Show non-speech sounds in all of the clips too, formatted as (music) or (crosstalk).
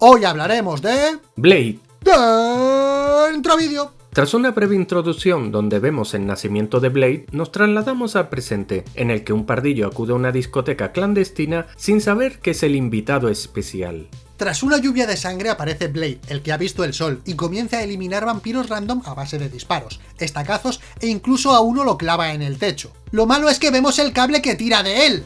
Hoy hablaremos de... Blade. Dentro vídeo. Tras una breve introducción donde vemos el nacimiento de Blade, nos trasladamos al presente, en el que un pardillo acude a una discoteca clandestina sin saber que es el invitado especial. Tras una lluvia de sangre aparece Blade, el que ha visto el sol, y comienza a eliminar vampiros random a base de disparos, estacazos e incluso a uno lo clava en el techo. Lo malo es que vemos el cable que tira de él.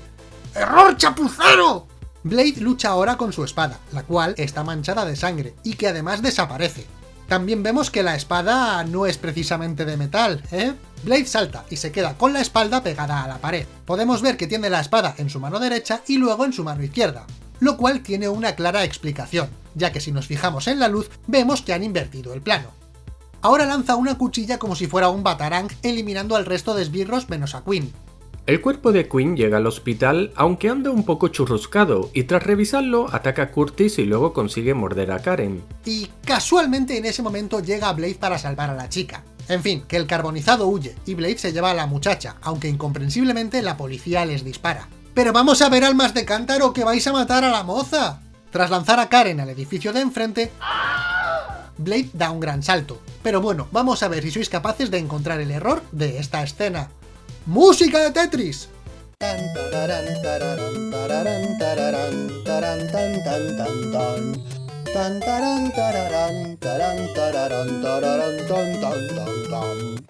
¡Error chapucero! Blade lucha ahora con su espada, la cual está manchada de sangre, y que además desaparece. También vemos que la espada no es precisamente de metal, ¿eh? Blade salta y se queda con la espalda pegada a la pared. Podemos ver que tiene la espada en su mano derecha y luego en su mano izquierda lo cual tiene una clara explicación, ya que si nos fijamos en la luz, vemos que han invertido el plano. Ahora lanza una cuchilla como si fuera un batarang, eliminando al resto de esbirros menos a Quinn. El cuerpo de Quinn llega al hospital, aunque anda un poco churruscado, y tras revisarlo ataca a Curtis y luego consigue morder a Karen. Y casualmente en ese momento llega Blade para salvar a la chica. En fin, que el carbonizado huye, y Blade se lleva a la muchacha, aunque incomprensiblemente la policía les dispara. ¡Pero vamos a ver almas de cántaro que vais a matar a la moza! Tras lanzar a Karen al edificio de enfrente, Blade da un gran salto. Pero bueno, vamos a ver si sois capaces de encontrar el error de esta escena. ¡Música de Tetris!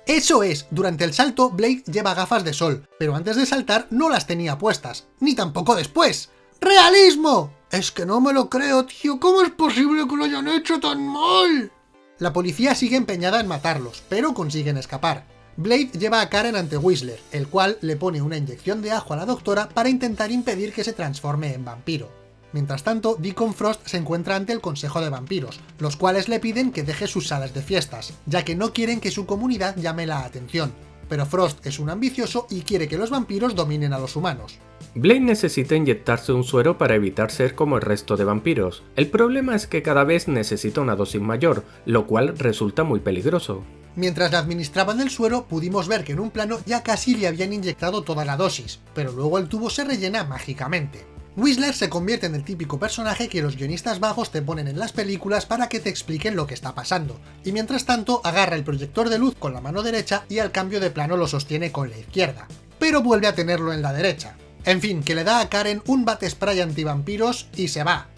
Eso es, durante el salto Blade lleva gafas de sol, pero antes de saltar no las tenía puestas, ni tampoco después. ¡Realismo! Es que no me lo creo, tío, ¿cómo es posible que lo hayan hecho tan mal? La policía sigue empeñada en matarlos, pero consiguen escapar. Blade lleva a Karen ante Whistler, el cual le pone una inyección de ajo a la doctora para intentar impedir que se transforme en vampiro. Mientras tanto, Deacon Frost se encuentra ante el Consejo de Vampiros, los cuales le piden que deje sus salas de fiestas, ya que no quieren que su comunidad llame la atención. Pero Frost es un ambicioso y quiere que los vampiros dominen a los humanos. Blade necesita inyectarse un suero para evitar ser como el resto de vampiros. El problema es que cada vez necesita una dosis mayor, lo cual resulta muy peligroso. Mientras le administraban el suero, pudimos ver que en un plano ya casi le habían inyectado toda la dosis, pero luego el tubo se rellena mágicamente. Whistler se convierte en el típico personaje que los guionistas vagos te ponen en las películas para que te expliquen lo que está pasando, y mientras tanto agarra el proyector de luz con la mano derecha y al cambio de plano lo sostiene con la izquierda, pero vuelve a tenerlo en la derecha. En fin, que le da a Karen un bate spray antivampiros y se va.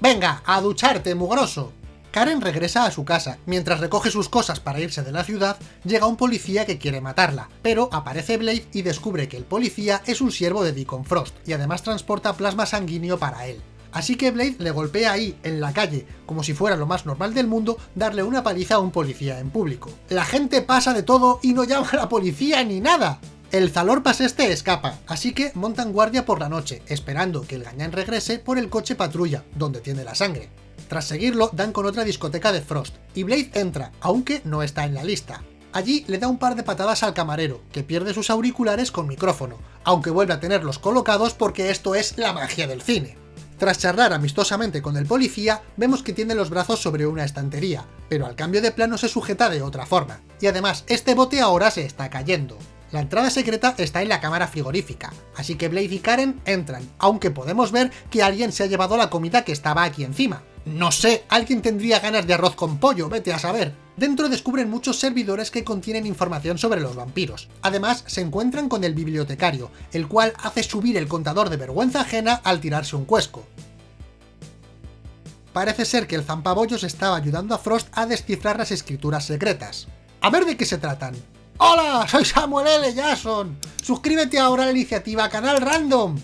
¡Venga, a ducharte, mugroso! Karen regresa a su casa. Mientras recoge sus cosas para irse de la ciudad, llega un policía que quiere matarla, pero aparece Blade y descubre que el policía es un siervo de Deacon Frost, y además transporta plasma sanguíneo para él. Así que Blade le golpea ahí, en la calle, como si fuera lo más normal del mundo darle una paliza a un policía en público. La gente pasa de todo y no llama a la policía ni nada. El Zalorpas este escapa, así que montan guardia por la noche, esperando que el gañán regrese por el coche patrulla, donde tiene la sangre. Tras seguirlo, dan con otra discoteca de Frost, y Blade entra, aunque no está en la lista. Allí le da un par de patadas al camarero, que pierde sus auriculares con micrófono, aunque vuelve a tenerlos colocados porque esto es la magia del cine. Tras charlar amistosamente con el policía, vemos que tiene los brazos sobre una estantería, pero al cambio de plano se sujeta de otra forma, y además este bote ahora se está cayendo. La entrada secreta está en la cámara frigorífica, así que Blade y Karen entran, aunque podemos ver que alguien se ha llevado la comida que estaba aquí encima. No sé, alguien tendría ganas de arroz con pollo, vete a saber. Dentro descubren muchos servidores que contienen información sobre los vampiros. Además, se encuentran con el bibliotecario, el cual hace subir el contador de vergüenza ajena al tirarse un cuesco. Parece ser que el zampabollos estaba ayudando a Frost a descifrar las escrituras secretas. A ver de qué se tratan. ¡Hola! Soy Samuel L. Jackson. Suscríbete ahora a la iniciativa Canal Random.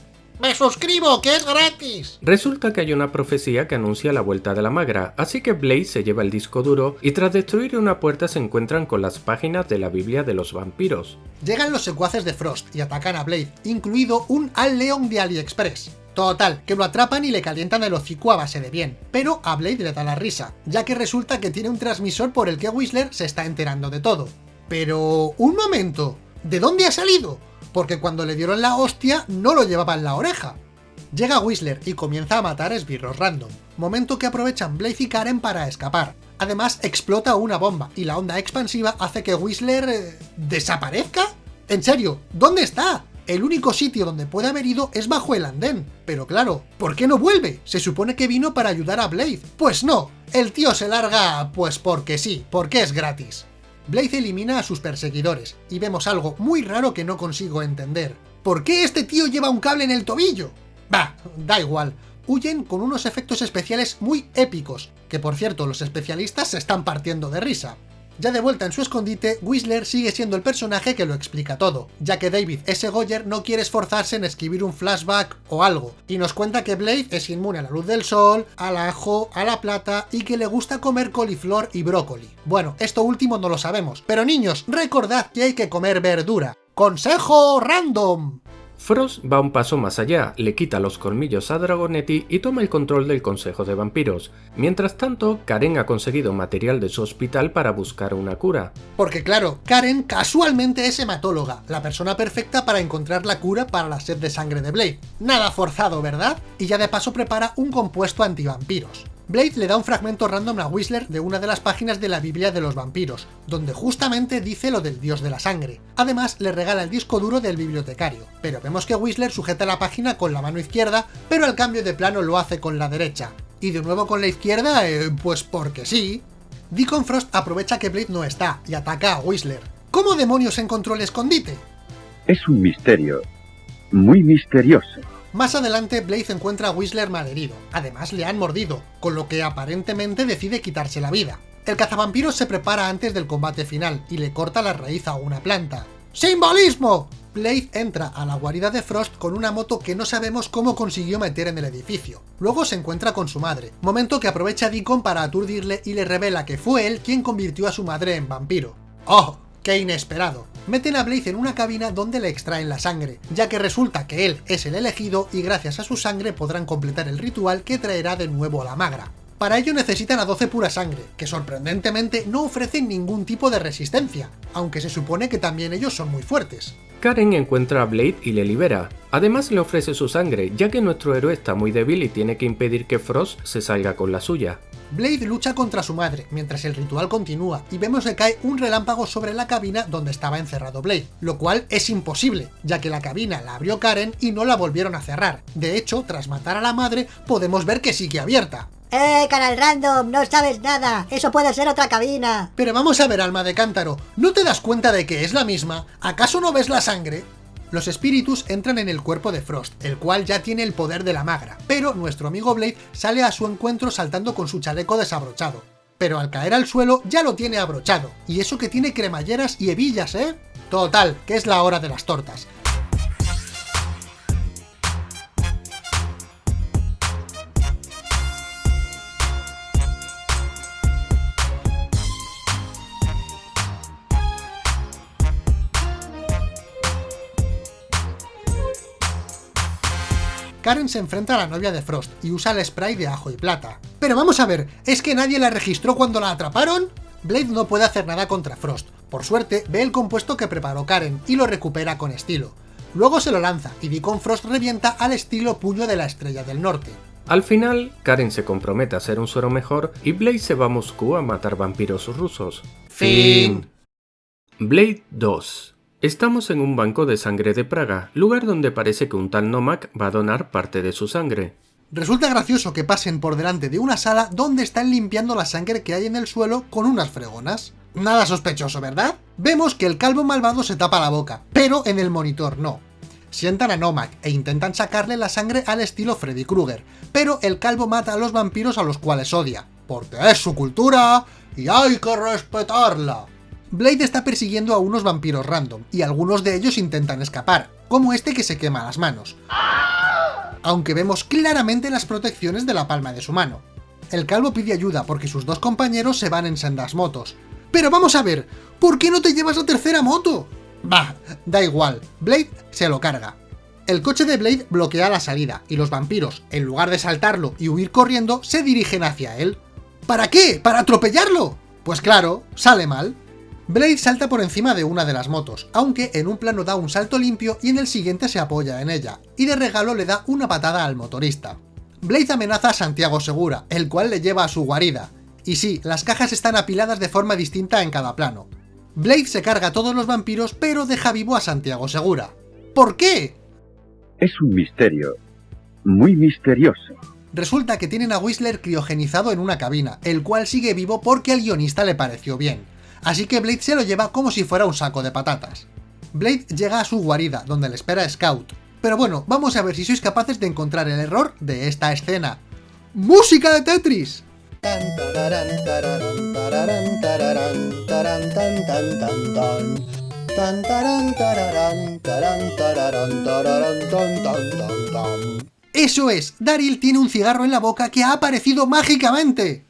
¡Me suscribo, que es gratis! Resulta que hay una profecía que anuncia la vuelta de la magra, así que Blaze se lleva el disco duro y tras destruir una puerta se encuentran con las páginas de la Biblia de los vampiros. Llegan los secuaces de Frost y atacan a Blade, incluido un Al Leon de AliExpress. Total, que lo atrapan y le calientan el hocico a base de bien, pero a Blade le da la risa, ya que resulta que tiene un transmisor por el que Whistler se está enterando de todo. Pero... ¡un momento! ¿De dónde ha salido? Porque cuando le dieron la hostia no lo llevaba en la oreja. Llega Whistler y comienza a matar esbirros random, momento que aprovechan Blaze y Karen para escapar. Además explota una bomba y la onda expansiva hace que Whistler... Eh, ¿desaparezca? ¿En serio? ¿Dónde está? El único sitio donde puede haber ido es bajo el andén. Pero claro, ¿por qué no vuelve? Se supone que vino para ayudar a Blade. Pues no, el tío se larga pues porque sí, porque es gratis. Blade elimina a sus perseguidores, y vemos algo muy raro que no consigo entender. ¿Por qué este tío lleva un cable en el tobillo? Bah, da igual. Huyen con unos efectos especiales muy épicos, que por cierto los especialistas se están partiendo de risa. Ya de vuelta en su escondite, Whistler sigue siendo el personaje que lo explica todo, ya que David S. Goyer no quiere esforzarse en escribir un flashback o algo, y nos cuenta que Blade es inmune a la luz del sol, al ajo, a la plata y que le gusta comer coliflor y brócoli. Bueno, esto último no lo sabemos, pero niños, recordad que hay que comer verdura. ¡Consejo random! Frost va un paso más allá, le quita los colmillos a Dragonetti y toma el control del Consejo de Vampiros. Mientras tanto, Karen ha conseguido material de su hospital para buscar una cura. Porque claro, Karen casualmente es hematóloga, la persona perfecta para encontrar la cura para la sed de sangre de Blade. Nada forzado, ¿verdad? Y ya de paso prepara un compuesto antivampiros. Blade le da un fragmento random a Whistler de una de las páginas de la Biblia de los vampiros, donde justamente dice lo del dios de la sangre. Además, le regala el disco duro del bibliotecario, pero vemos que Whistler sujeta la página con la mano izquierda, pero al cambio de plano lo hace con la derecha. Y de nuevo con la izquierda, eh, pues porque sí. Deacon Frost aprovecha que Blade no está y ataca a Whistler. ¿Cómo demonios encontró el escondite? Es un misterio, muy misterioso. Más adelante, Blade encuentra a Whistler malherido, además le han mordido, con lo que aparentemente decide quitarse la vida. El cazavampiros se prepara antes del combate final y le corta la raíz a una planta. ¡Simbolismo! Blade entra a la guarida de Frost con una moto que no sabemos cómo consiguió meter en el edificio. Luego se encuentra con su madre, momento que aprovecha Deacon para aturdirle y le revela que fue él quien convirtió a su madre en vampiro. ¡Oh! ¡Qué inesperado! Meten a Blaze en una cabina donde le extraen la sangre, ya que resulta que él es el elegido y gracias a su sangre podrán completar el ritual que traerá de nuevo a la magra. Para ello necesitan a 12 pura sangre, que sorprendentemente no ofrecen ningún tipo de resistencia, aunque se supone que también ellos son muy fuertes. Karen encuentra a Blade y le libera. Además le ofrece su sangre, ya que nuestro héroe está muy débil y tiene que impedir que Frost se salga con la suya. Blade lucha contra su madre, mientras el ritual continúa, y vemos que cae un relámpago sobre la cabina donde estaba encerrado Blade, lo cual es imposible, ya que la cabina la abrió Karen y no la volvieron a cerrar. De hecho, tras matar a la madre, podemos ver que sigue abierta. ¡Eh, canal random! ¡No sabes nada! ¡Eso puede ser otra cabina! Pero vamos a ver, alma de cántaro, ¿no te das cuenta de que es la misma? ¿Acaso no ves la sangre? Los espíritus entran en el cuerpo de Frost, el cual ya tiene el poder de la magra, pero nuestro amigo Blade sale a su encuentro saltando con su chaleco desabrochado. Pero al caer al suelo ya lo tiene abrochado, y eso que tiene cremalleras y hebillas, ¿eh? Total, que es la hora de las tortas. Karen se enfrenta a la novia de Frost y usa el spray de ajo y plata. Pero vamos a ver, ¿es que nadie la registró cuando la atraparon? Blade no puede hacer nada contra Frost. Por suerte, ve el compuesto que preparó Karen y lo recupera con estilo. Luego se lo lanza y Deacon Frost revienta al estilo puño de la estrella del norte. Al final, Karen se compromete a ser un suero mejor y Blade se va a Moscú a matar vampiros rusos. Fin. Blade 2 Estamos en un banco de sangre de Praga, lugar donde parece que un tal Nomak va a donar parte de su sangre. Resulta gracioso que pasen por delante de una sala donde están limpiando la sangre que hay en el suelo con unas fregonas. Nada sospechoso, ¿verdad? Vemos que el calvo malvado se tapa la boca, pero en el monitor no. Sientan a Nomak e intentan sacarle la sangre al estilo Freddy Krueger, pero el calvo mata a los vampiros a los cuales odia, porque es su cultura y hay que respetarla. Blade está persiguiendo a unos vampiros random, y algunos de ellos intentan escapar, como este que se quema las manos. Aunque vemos claramente las protecciones de la palma de su mano. El calvo pide ayuda porque sus dos compañeros se van en sendas motos. Pero vamos a ver, ¿por qué no te llevas la tercera moto? Bah, da igual, Blade se lo carga. El coche de Blade bloquea la salida, y los vampiros, en lugar de saltarlo y huir corriendo, se dirigen hacia él. ¿Para qué? ¿Para atropellarlo? Pues claro, sale mal. Blade salta por encima de una de las motos, aunque en un plano da un salto limpio y en el siguiente se apoya en ella, y de regalo le da una patada al motorista. Blade amenaza a Santiago Segura, el cual le lleva a su guarida. Y sí, las cajas están apiladas de forma distinta en cada plano. Blade se carga a todos los vampiros, pero deja vivo a Santiago Segura. ¿Por qué? Es un misterio. Muy misterioso. Resulta que tienen a Whistler criogenizado en una cabina, el cual sigue vivo porque al guionista le pareció bien. Así que Blade se lo lleva como si fuera un saco de patatas. Blade llega a su guarida, donde le espera Scout. Pero bueno, vamos a ver si sois capaces de encontrar el error de esta escena. ¡Música de Tetris! Eso es, Daryl tiene un cigarro en la boca que ha aparecido mágicamente.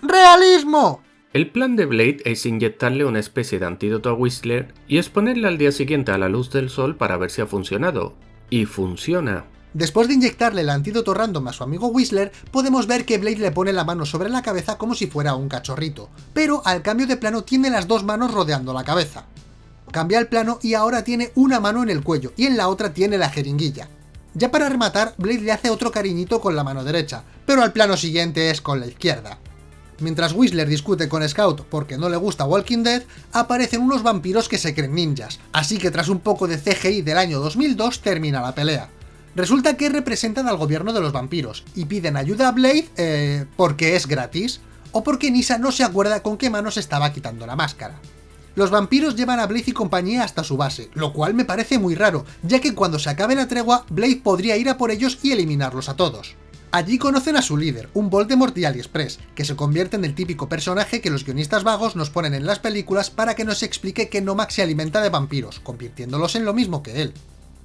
¡Realismo! El plan de Blade es inyectarle una especie de antídoto a Whistler y exponerle al día siguiente a la luz del sol para ver si ha funcionado. Y funciona. Después de inyectarle el antídoto random a su amigo Whistler, podemos ver que Blade le pone la mano sobre la cabeza como si fuera un cachorrito, pero al cambio de plano tiene las dos manos rodeando la cabeza. Cambia el plano y ahora tiene una mano en el cuello y en la otra tiene la jeringuilla. Ya para rematar, Blade le hace otro cariñito con la mano derecha, pero al plano siguiente es con la izquierda. Mientras Whistler discute con Scout porque no le gusta Walking Dead, aparecen unos vampiros que se creen ninjas, así que tras un poco de CGI del año 2002 termina la pelea. Resulta que representan al gobierno de los vampiros, y piden ayuda a Blade, eh, porque es gratis, o porque Nisa no se acuerda con qué mano se estaba quitando la máscara. Los vampiros llevan a Blade y compañía hasta su base, lo cual me parece muy raro, ya que cuando se acabe la tregua, Blade podría ir a por ellos y eliminarlos a todos. Allí conocen a su líder, un Voldemort de AliExpress, que se convierte en el típico personaje que los guionistas vagos nos ponen en las películas para que nos explique que Nomak se alimenta de vampiros, convirtiéndolos en lo mismo que él.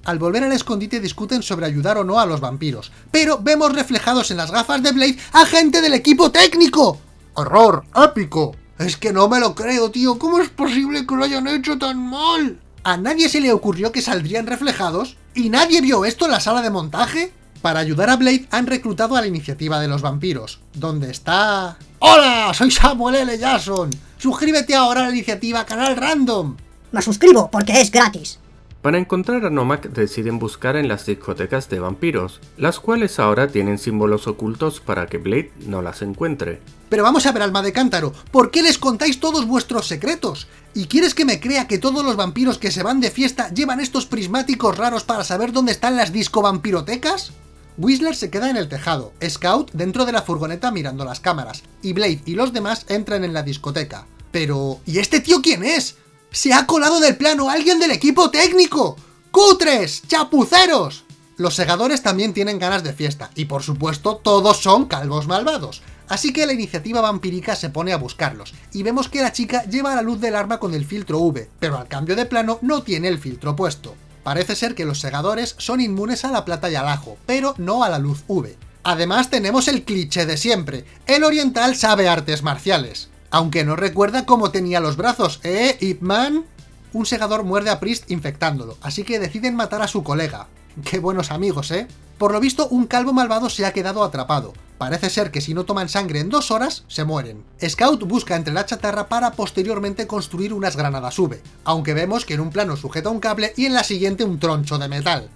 Al volver al escondite discuten sobre ayudar o no a los vampiros, pero vemos reflejados en las gafas de Blade a gente del equipo técnico. ¡Horror! ¡Épico! Es que no me lo creo, tío. ¿Cómo es posible que lo hayan hecho tan mal? ¿A nadie se le ocurrió que saldrían reflejados? ¿Y nadie vio esto en la sala de montaje? Para ayudar a Blade han reclutado a la iniciativa de los vampiros, donde está... ¡Hola! Soy Samuel L. Jackson. Suscríbete ahora a la iniciativa Canal Random. Me suscribo porque es gratis. Para encontrar a Nomak deciden buscar en las discotecas de vampiros, las cuales ahora tienen símbolos ocultos para que Blade no las encuentre. Pero vamos a ver, alma de cántaro, ¿por qué les contáis todos vuestros secretos? ¿Y quieres que me crea que todos los vampiros que se van de fiesta llevan estos prismáticos raros para saber dónde están las disco vampirotecas? Whistler se queda en el tejado, Scout dentro de la furgoneta mirando las cámaras, y Blade y los demás entran en la discoteca. Pero... ¿y este tío quién es? ¡Se ha colado del plano alguien del equipo técnico! ¡Cutres! ¡Chapuceros! Los segadores también tienen ganas de fiesta, y por supuesto todos son calvos malvados. Así que la iniciativa vampírica se pone a buscarlos, y vemos que la chica lleva la luz del arma con el filtro V, pero al cambio de plano no tiene el filtro puesto. Parece ser que los segadores son inmunes a la plata y al ajo, pero no a la luz V. Además tenemos el cliché de siempre, el oriental sabe artes marciales. Aunque no recuerda cómo tenía los brazos, ¿eh, Ip Man? Un segador muerde a Priest infectándolo, así que deciden matar a su colega. Qué buenos amigos, ¿eh? Por lo visto, un calvo malvado se ha quedado atrapado. Parece ser que si no toman sangre en dos horas, se mueren. Scout busca entre la chatarra para posteriormente construir unas granadas V, aunque vemos que en un plano sujeta un cable y en la siguiente un troncho de metal.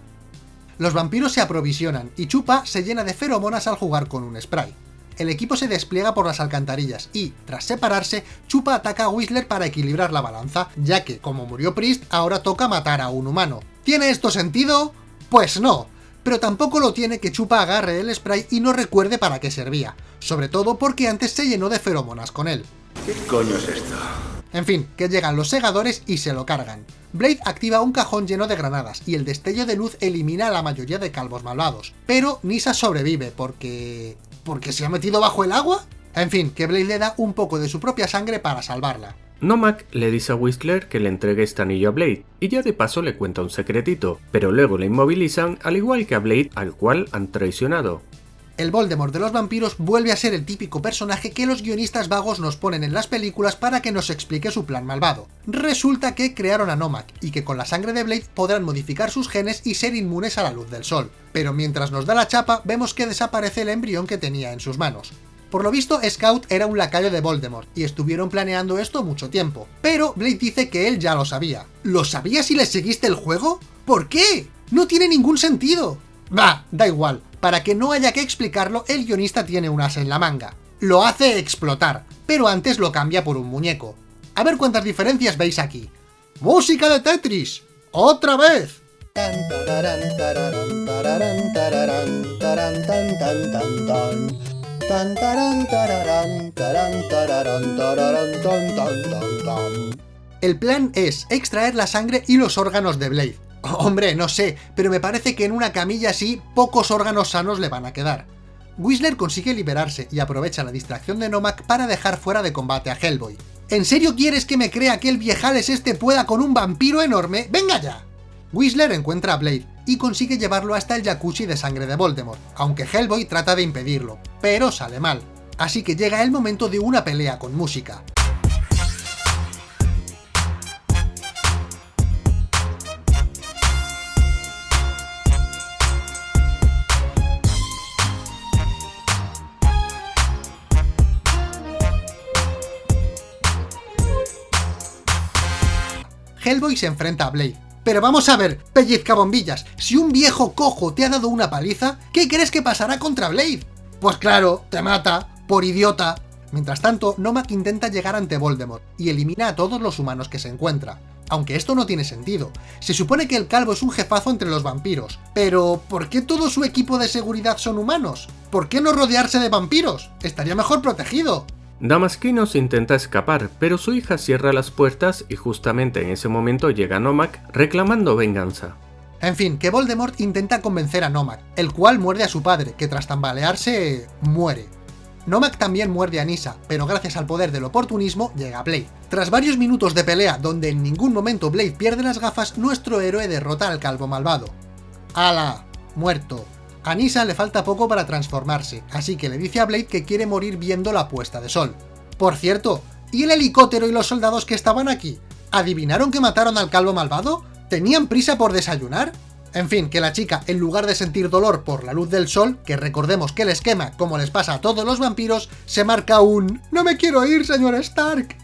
Los vampiros se aprovisionan, y Chupa se llena de feromonas al jugar con un spray el equipo se despliega por las alcantarillas y, tras separarse, Chupa ataca a Whistler para equilibrar la balanza, ya que, como murió Priest, ahora toca matar a un humano. ¿Tiene esto sentido? Pues no, pero tampoco lo tiene que Chupa agarre el spray y no recuerde para qué servía, sobre todo porque antes se llenó de feromonas con él. ¿Qué coño es esto? En fin, que llegan los segadores y se lo cargan. Blade activa un cajón lleno de granadas, y el destello de luz elimina a la mayoría de calvos malvados. Pero Nisa sobrevive, porque... ¿Porque se ha metido bajo el agua? En fin, que Blade le da un poco de su propia sangre para salvarla. Nomak le dice a Whistler que le entregue este anillo a Blade, y ya de paso le cuenta un secretito, pero luego le inmovilizan al igual que a Blade al cual han traicionado. El Voldemort de los vampiros vuelve a ser el típico personaje que los guionistas vagos nos ponen en las películas para que nos explique su plan malvado. Resulta que crearon a Nomak, y que con la sangre de Blade podrán modificar sus genes y ser inmunes a la luz del sol. Pero mientras nos da la chapa, vemos que desaparece el embrión que tenía en sus manos. Por lo visto, Scout era un lacayo de Voldemort, y estuvieron planeando esto mucho tiempo. Pero Blade dice que él ya lo sabía. ¿Lo sabía si le seguiste el juego? ¿Por qué? No tiene ningún sentido. Bah, da igual. Para que no haya que explicarlo, el guionista tiene un as en la manga. Lo hace explotar, pero antes lo cambia por un muñeco. A ver cuántas diferencias veis aquí. ¡Música de Tetris! ¡Otra vez! El plan es extraer la sangre y los órganos de Blade. Hombre, no sé, pero me parece que en una camilla así pocos órganos sanos le van a quedar. Whistler consigue liberarse y aprovecha la distracción de Nomak para dejar fuera de combate a Hellboy. ¿En serio quieres que me crea que el viejales este pueda con un vampiro enorme? ¡Venga ya! Whistler encuentra a Blade y consigue llevarlo hasta el jacuzzi de sangre de Voldemort, aunque Hellboy trata de impedirlo, pero sale mal. Así que llega el momento de una pelea con música. Hellboy se enfrenta a Blade. Pero vamos a ver, pellizca bombillas, si un viejo cojo te ha dado una paliza, ¿qué crees que pasará contra Blade? Pues claro, te mata, por idiota. Mientras tanto, Nomak intenta llegar ante Voldemort y elimina a todos los humanos que se encuentra. Aunque esto no tiene sentido. Se supone que el calvo es un jefazo entre los vampiros, pero ¿por qué todo su equipo de seguridad son humanos? ¿Por qué no rodearse de vampiros? Estaría mejor protegido. Damaskinos intenta escapar, pero su hija cierra las puertas y justamente en ese momento llega Nomak reclamando venganza. En fin, que Voldemort intenta convencer a Nomak, el cual muerde a su padre, que tras tambalearse, muere. Nomak también muerde a Nisa, pero gracias al poder del oportunismo llega Blade. Tras varios minutos de pelea donde en ningún momento Blade pierde las gafas, nuestro héroe derrota al calvo malvado. ¡Hala! Muerto. A Nisa le falta poco para transformarse, así que le dice a Blade que quiere morir viendo la puesta de sol. Por cierto, ¿y el helicóptero y los soldados que estaban aquí? ¿Adivinaron que mataron al calvo malvado? ¿Tenían prisa por desayunar? En fin, que la chica, en lugar de sentir dolor por la luz del sol, que recordemos que les quema como les pasa a todos los vampiros, se marca un «¡No me quiero ir, señor Stark!».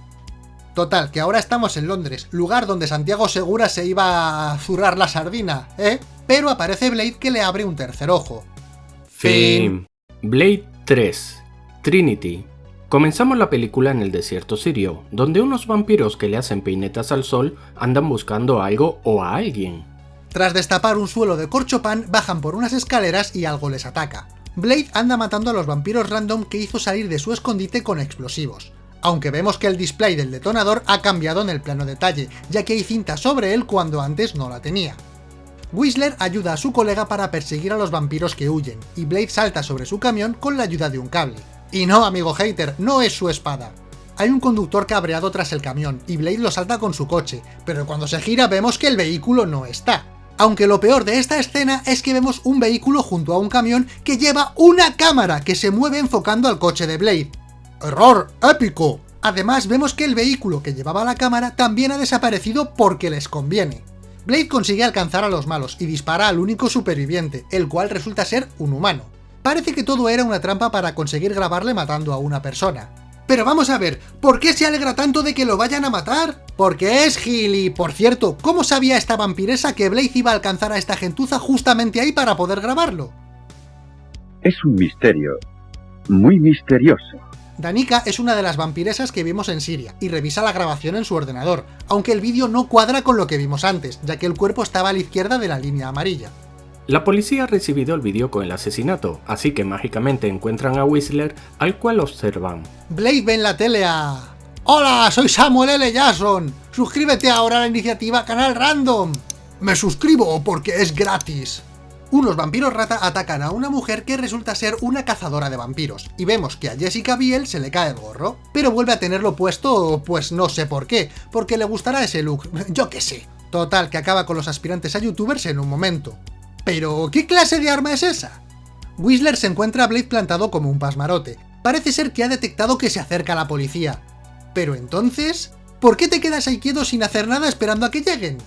Total, que ahora estamos en Londres, lugar donde Santiago Segura se iba a zurrar la sardina, ¿eh? Pero aparece Blade que le abre un tercer ojo. Fin. Blade 3. Trinity. Comenzamos la película en el desierto sirio, donde unos vampiros que le hacen peinetas al sol andan buscando algo o a alguien. Tras destapar un suelo de corchopan, bajan por unas escaleras y algo les ataca. Blade anda matando a los vampiros random que hizo salir de su escondite con explosivos aunque vemos que el display del detonador ha cambiado en el plano detalle, ya que hay cinta sobre él cuando antes no la tenía. Whistler ayuda a su colega para perseguir a los vampiros que huyen, y Blade salta sobre su camión con la ayuda de un cable. Y no, amigo hater, no es su espada. Hay un conductor cabreado tras el camión, y Blade lo salta con su coche, pero cuando se gira vemos que el vehículo no está. Aunque lo peor de esta escena es que vemos un vehículo junto a un camión que lleva una cámara que se mueve enfocando al coche de Blade, ¡Error épico! Además, vemos que el vehículo que llevaba la cámara también ha desaparecido porque les conviene. Blade consigue alcanzar a los malos y dispara al único superviviente, el cual resulta ser un humano. Parece que todo era una trampa para conseguir grabarle matando a una persona. Pero vamos a ver, ¿por qué se alegra tanto de que lo vayan a matar? Porque es Gilly. Por cierto, ¿cómo sabía esta vampiresa que Blade iba a alcanzar a esta gentuza justamente ahí para poder grabarlo? Es un misterio, muy misterioso. Danica es una de las vampiresas que vimos en Siria, y revisa la grabación en su ordenador, aunque el vídeo no cuadra con lo que vimos antes, ya que el cuerpo estaba a la izquierda de la línea amarilla. La policía ha recibido el vídeo con el asesinato, así que mágicamente encuentran a Whistler, al cual observan. Blade ve en la tele a... ¡Hola! Soy Samuel L. Jackson. Suscríbete ahora a la iniciativa Canal Random. Me suscribo porque es gratis unos vampiros rata atacan a una mujer que resulta ser una cazadora de vampiros, y vemos que a Jessica Biel se le cae el gorro, pero vuelve a tenerlo puesto, pues no sé por qué, porque le gustará ese look, (laughs) yo qué sé. Total, que acaba con los aspirantes a youtubers en un momento. Pero, ¿qué clase de arma es esa? Whistler se encuentra a Blade plantado como un pasmarote. Parece ser que ha detectado que se acerca la policía. Pero entonces, ¿por qué te quedas ahí quieto sin hacer nada esperando a que lleguen?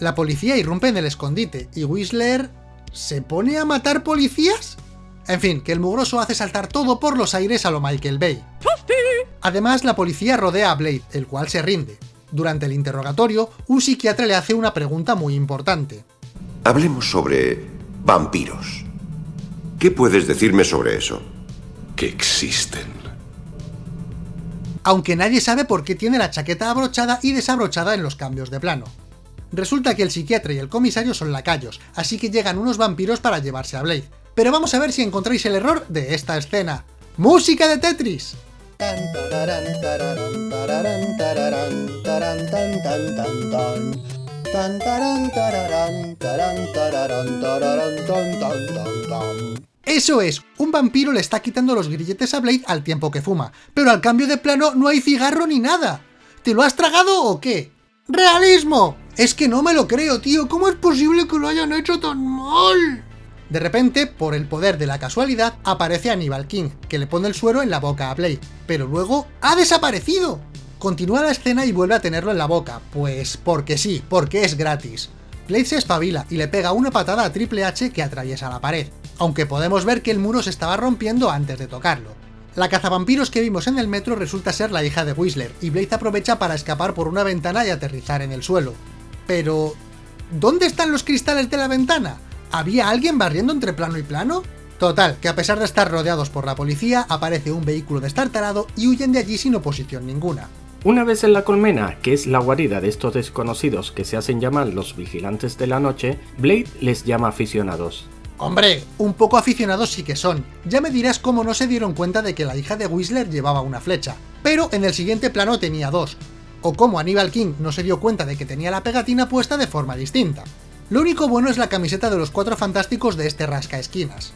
La policía irrumpe en el escondite, y Whistler... ¿se pone a matar policías? En fin, que el mugroso hace saltar todo por los aires a lo Michael Bay. Además, la policía rodea a Blade, el cual se rinde. Durante el interrogatorio, un psiquiatra le hace una pregunta muy importante. Hablemos sobre vampiros. ¿Qué puedes decirme sobre eso? Que existen. Aunque nadie sabe por qué tiene la chaqueta abrochada y desabrochada en los cambios de plano. Resulta que el psiquiatra y el comisario son lacayos, así que llegan unos vampiros para llevarse a Blade. Pero vamos a ver si encontráis el error de esta escena. ¡Música de Tetris! Eso es, un vampiro le está quitando los grilletes a Blade al tiempo que fuma, pero al cambio de plano no hay cigarro ni nada. ¿Te lo has tragado o qué? ¡Realismo! Es que no me lo creo, tío, ¿cómo es posible que lo hayan hecho tan mal? De repente, por el poder de la casualidad, aparece Aníbal King, que le pone el suero en la boca a Blade, pero luego ¡ha desaparecido! Continúa la escena y vuelve a tenerlo en la boca, pues porque sí, porque es gratis. Blade se espabila y le pega una patada a Triple H que atraviesa la pared, aunque podemos ver que el muro se estaba rompiendo antes de tocarlo. La cazavampiros que vimos en el metro resulta ser la hija de Whistler, y Blade aprovecha para escapar por una ventana y aterrizar en el suelo. Pero... ¿Dónde están los cristales de la ventana? ¿Había alguien barriendo entre plano y plano? Total, que a pesar de estar rodeados por la policía, aparece un vehículo destartalado y huyen de allí sin oposición ninguna. Una vez en la colmena, que es la guarida de estos desconocidos que se hacen llamar los vigilantes de la noche, Blade les llama aficionados. Hombre, un poco aficionados sí que son. Ya me dirás cómo no se dieron cuenta de que la hija de Whistler llevaba una flecha. Pero en el siguiente plano tenía dos. O cómo Aníbal King no se dio cuenta de que tenía la pegatina puesta de forma distinta. Lo único bueno es la camiseta de los cuatro fantásticos de este rasca esquinas.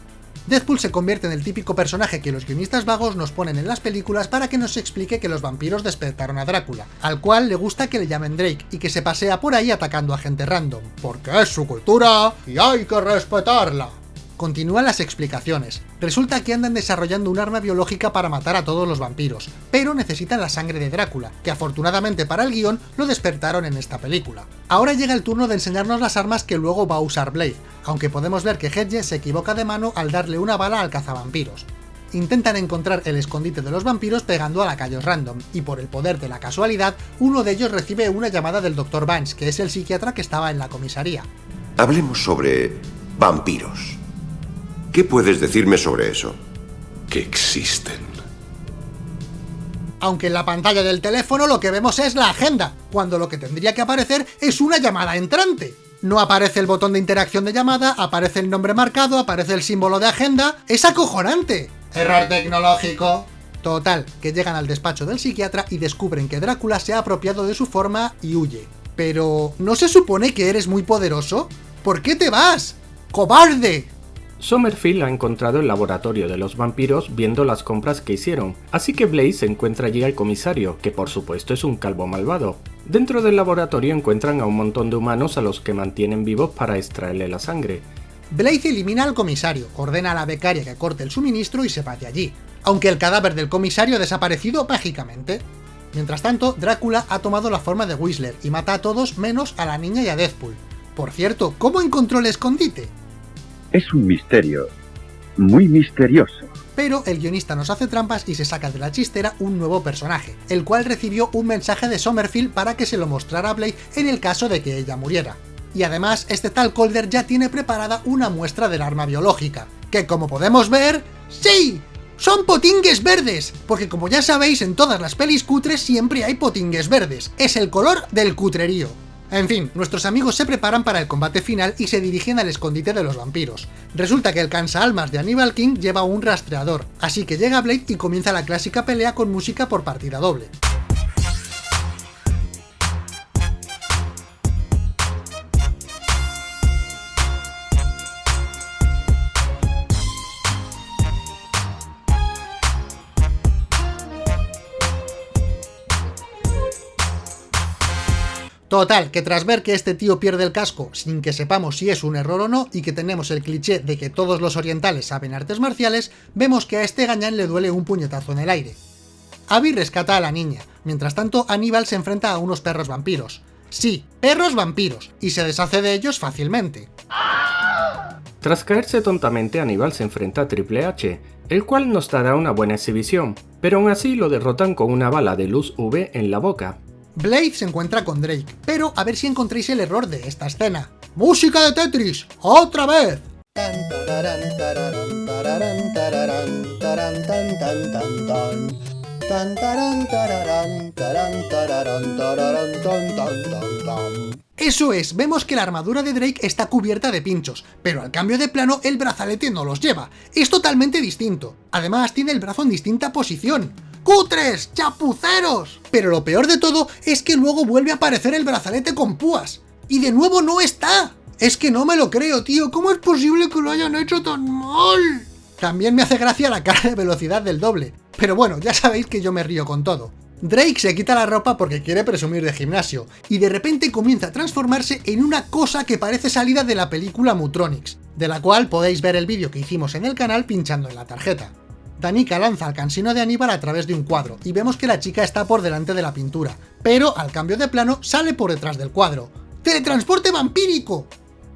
Deadpool se convierte en el típico personaje que los guionistas vagos nos ponen en las películas para que nos explique que los vampiros despertaron a Drácula, al cual le gusta que le llamen Drake y que se pasea por ahí atacando a gente random, porque es su cultura y hay que respetarla. Continúan las explicaciones. Resulta que andan desarrollando un arma biológica para matar a todos los vampiros, pero necesitan la sangre de Drácula, que afortunadamente para el guion lo despertaron en esta película. Ahora llega el turno de enseñarnos las armas que luego va a usar Blade, aunque podemos ver que Hedge se equivoca de mano al darle una bala al cazavampiros. Intentan encontrar el escondite de los vampiros pegando a lacayos random, y por el poder de la casualidad, uno de ellos recibe una llamada del Dr. Vance, que es el psiquiatra que estaba en la comisaría. Hablemos sobre vampiros. ¿Qué puedes decirme sobre eso? Que existen. Aunque en la pantalla del teléfono lo que vemos es la agenda, cuando lo que tendría que aparecer es una llamada entrante. No aparece el botón de interacción de llamada, aparece el nombre marcado, aparece el símbolo de agenda... ¡Es acojonante! Error tecnológico. Total, que llegan al despacho del psiquiatra y descubren que Drácula se ha apropiado de su forma y huye. Pero, ¿no se supone que eres muy poderoso? ¿Por qué te vas? ¡Cobarde! Somerfield ha encontrado el laboratorio de los vampiros viendo las compras que hicieron, así que Blaze encuentra allí al comisario, que por supuesto es un calvo malvado. Dentro del laboratorio encuentran a un montón de humanos a los que mantienen vivos para extraerle la sangre. Blaze elimina al comisario, ordena a la becaria que corte el suministro y se va de allí, aunque el cadáver del comisario ha desaparecido mágicamente. Mientras tanto, Drácula ha tomado la forma de Whistler y mata a todos menos a la niña y a Deadpool. Por cierto, ¿cómo encontró el escondite? Es un misterio, muy misterioso. Pero el guionista nos hace trampas y se saca de la chistera un nuevo personaje, el cual recibió un mensaje de Somerfield para que se lo mostrara a Blade en el caso de que ella muriera. Y además, este tal Calder ya tiene preparada una muestra del arma biológica, que como podemos ver... ¡Sí! ¡Son potingues verdes! Porque como ya sabéis, en todas las pelis cutres siempre hay potingues verdes. Es el color del cutrerío. En fin, nuestros amigos se preparan para el combate final y se dirigen al escondite de los vampiros. Resulta que el cansa-almas de Aníbal King lleva un rastreador, así que llega Blade y comienza la clásica pelea con música por partida doble. Total, que tras ver que este tío pierde el casco sin que sepamos si es un error o no, y que tenemos el cliché de que todos los orientales saben artes marciales, vemos que a este gañán le duele un puñetazo en el aire. Abby rescata a la niña, mientras tanto Aníbal se enfrenta a unos perros vampiros. Sí, perros vampiros, y se deshace de ellos fácilmente. Tras caerse tontamente, Aníbal se enfrenta a Triple H, el cual nos dará una buena exhibición, pero aún así lo derrotan con una bala de luz V en la boca, Blade se encuentra con Drake, pero a ver si encontréis el error de esta escena. ¡Música de Tetris! ¡Otra vez! Eso es, vemos que la armadura de Drake está cubierta de pinchos, pero al cambio de plano el brazalete no los lleva. Es totalmente distinto. Además tiene el brazo en distinta posición. ¡Cutres! ¡Chapuceros! Pero lo peor de todo es que luego vuelve a aparecer el brazalete con púas. Y de nuevo no está. Es que no me lo creo, tío. ¿Cómo es posible que lo hayan hecho tan mal? También me hace gracia la cara de velocidad del doble. Pero bueno, ya sabéis que yo me río con todo. Drake se quita la ropa porque quiere presumir de gimnasio, y de repente comienza a transformarse en una cosa que parece salida de la película Mutronics, de la cual podéis ver el vídeo que hicimos en el canal pinchando en la tarjeta. Danica lanza al cansino de Aníbal a través de un cuadro, y vemos que la chica está por delante de la pintura, pero al cambio de plano sale por detrás del cuadro. ¡Teletransporte vampírico!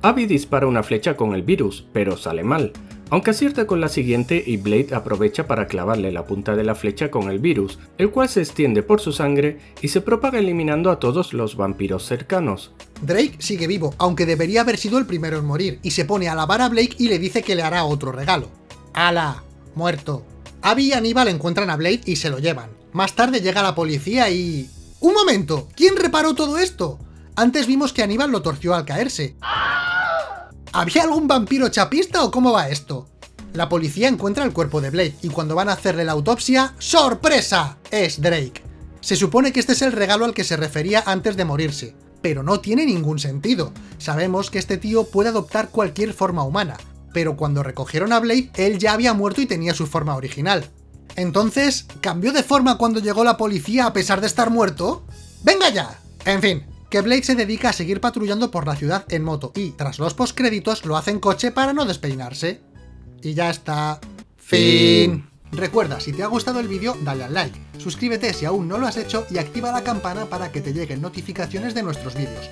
Abby dispara una flecha con el virus, pero sale mal, aunque acierta con la siguiente y Blade aprovecha para clavarle la punta de la flecha con el virus, el cual se extiende por su sangre y se propaga eliminando a todos los vampiros cercanos. Drake sigue vivo, aunque debería haber sido el primero en morir, y se pone a lavar a Blake y le dice que le hará otro regalo. ¡Hala! Muerto. Abby y Aníbal encuentran a Blade y se lo llevan. Más tarde llega la policía y... ¡Un momento! ¿Quién reparó todo esto? Antes vimos que Aníbal lo torció al caerse. ¿Había algún vampiro chapista o cómo va esto? La policía encuentra el cuerpo de Blade y cuando van a hacerle la autopsia, ¡sorpresa! Es Drake. Se supone que este es el regalo al que se refería antes de morirse, pero no tiene ningún sentido. Sabemos que este tío puede adoptar cualquier forma humana, pero cuando recogieron a Blade, él ya había muerto y tenía su forma original. Entonces, ¿cambió de forma cuando llegó la policía a pesar de estar muerto? ¡Venga ya! En fin, que Blade se dedica a seguir patrullando por la ciudad en moto y, tras los postcréditos, lo hace en coche para no despeinarse. Y ya está. Fin. Recuerda, si te ha gustado el vídeo, dale al like, suscríbete si aún no lo has hecho y activa la campana para que te lleguen notificaciones de nuestros vídeos.